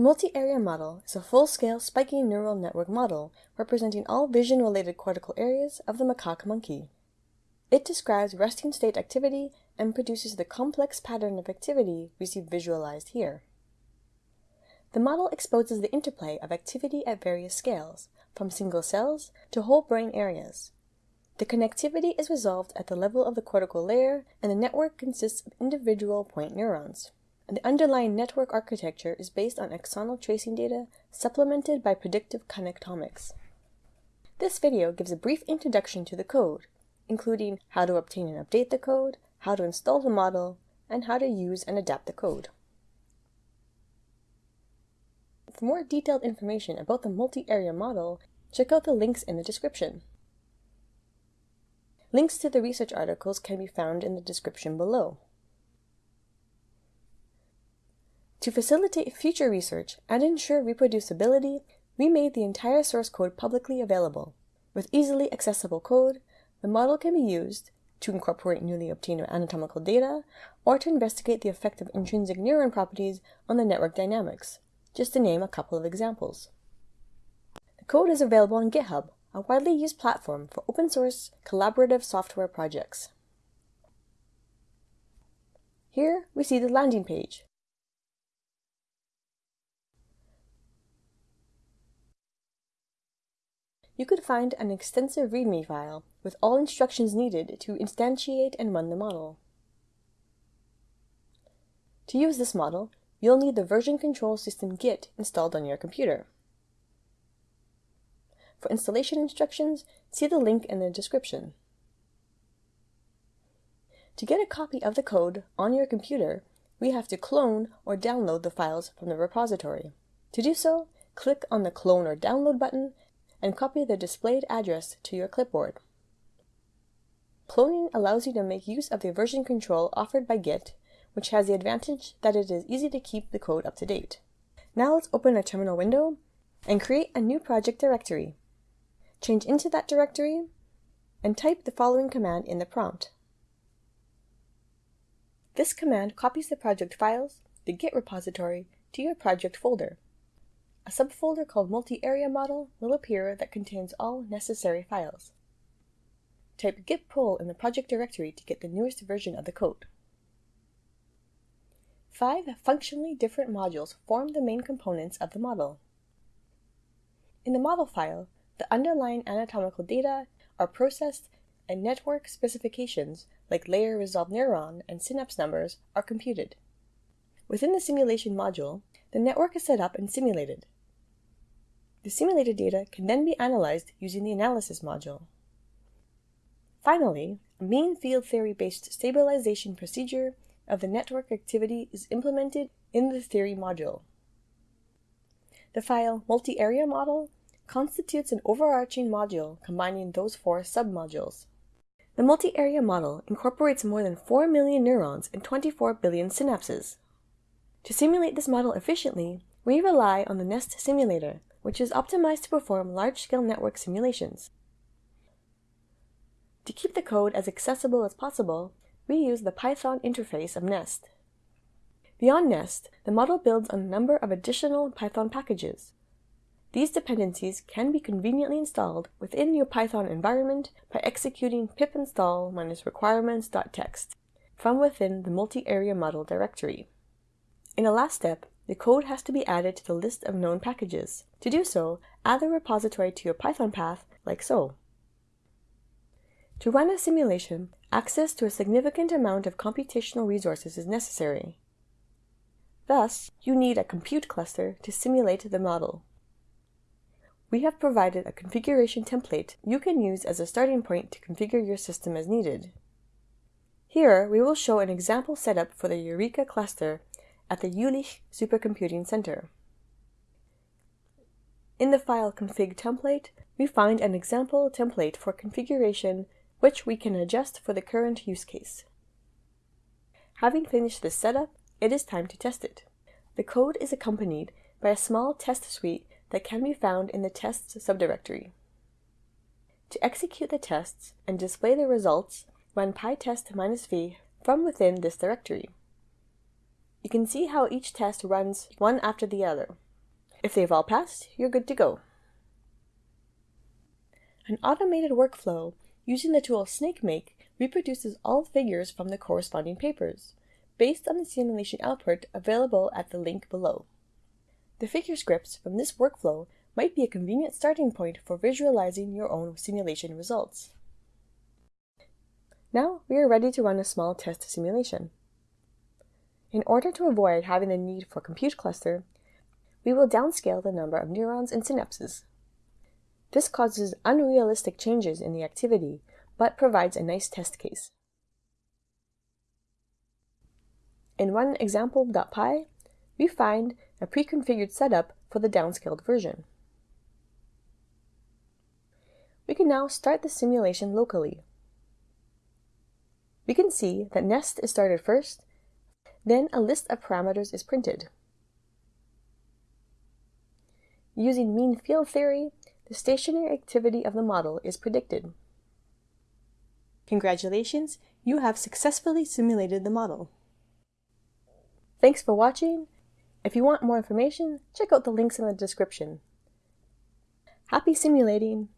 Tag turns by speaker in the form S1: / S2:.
S1: The multi-area model is a full-scale spiky neural network model representing all vision-related cortical areas of the macaque monkey. It describes resting state activity and produces the complex pattern of activity we see visualized here. The model exposes the interplay of activity at various scales, from single cells to whole brain areas. The connectivity is resolved at the level of the cortical layer, and the network consists of individual point neurons. And the underlying network architecture is based on axonal tracing data supplemented by predictive connectomics. This video gives a brief introduction to the code, including how to obtain and update the code, how to install the model, and how to use and adapt the code. For more detailed information about the multi-area model, check out the links in the description. Links to the research articles can be found in the description below. To facilitate future research and ensure reproducibility, we made the entire source code publicly available. With easily accessible code, the model can be used to incorporate newly obtained anatomical data or to investigate the effect of intrinsic neuron properties on the network dynamics, just to name a couple of examples. The code is available on GitHub, a widely used platform for open source collaborative software projects. Here we see the landing page. You could find an extensive README file with all instructions needed to instantiate and run the model. To use this model, you'll need the version control system Git installed on your computer. For installation instructions, see the link in the description. To get a copy of the code on your computer, we have to clone or download the files from the repository. To do so, click on the Clone or Download button and copy the displayed address to your clipboard. Cloning allows you to make use of the version control offered by Git, which has the advantage that it is easy to keep the code up to date. Now let's open a terminal window and create a new project directory. Change into that directory and type the following command in the prompt. This command copies the project files, the Git repository, to your project folder. A subfolder called Multi-Area Model will appear that contains all necessary files. Type git pull in the project directory to get the newest version of the code. Five functionally different modules form the main components of the model. In the model file, the underlying anatomical data are processed and network specifications like layer resolved neuron and synapse numbers are computed. Within the simulation module, the network is set up and simulated. The simulated data can then be analyzed using the analysis module. Finally, a mean field theory-based stabilization procedure of the network activity is implemented in the theory module. The file multi-area model constitutes an overarching module combining those four submodules. The multi-area model incorporates more than 4 million neurons and 24 billion synapses. To simulate this model efficiently, we rely on the NEST simulator, which is optimized to perform large-scale network simulations. To keep the code as accessible as possible, we use the Python interface of Nest. Beyond Nest, the model builds on a number of additional Python packages. These dependencies can be conveniently installed within your Python environment by executing pip install requirements.txt from within the multi-area model directory. In the last step, the code has to be added to the list of known packages. To do so, add the repository to your Python path like so. To run a simulation, access to a significant amount of computational resources is necessary. Thus, you need a compute cluster to simulate the model. We have provided a configuration template you can use as a starting point to configure your system as needed. Here, we will show an example setup for the JURECA cluster at the Jülich Supercomputing Center. In the file config template, we find an example template for configuration which we can adjust for the current use case. Having finished this setup, it is time to test it. The code is accompanied by a small test suite that can be found in the tests subdirectory. To execute the tests and display the results, run pytest-v from within this directory. You can see how each test runs one after the other. If they've all passed, you're good to go. An automated workflow using the tool SnakeMake reproduces all figures from the corresponding papers, based on the simulation output available at the link below. The figure scripts from this workflow might be a convenient starting point for visualizing your own simulation results. Now we are ready to run a small test simulation. In order to avoid having the need for compute cluster, we will downscale the number of neurons and synapses. This causes unrealistic changes in the activity, but provides a nice test case. In run example.py, we find a pre-configured setup for the downscaled version. We can now start the simulation locally. We can see that Nest is started first, then a list of parameters is printed. Using mean field theory, the stationary activity of the model is predicted. Congratulations, you have successfully simulated the model. Thanks for watching. If you want more information, check out the links in the description. Happy simulating!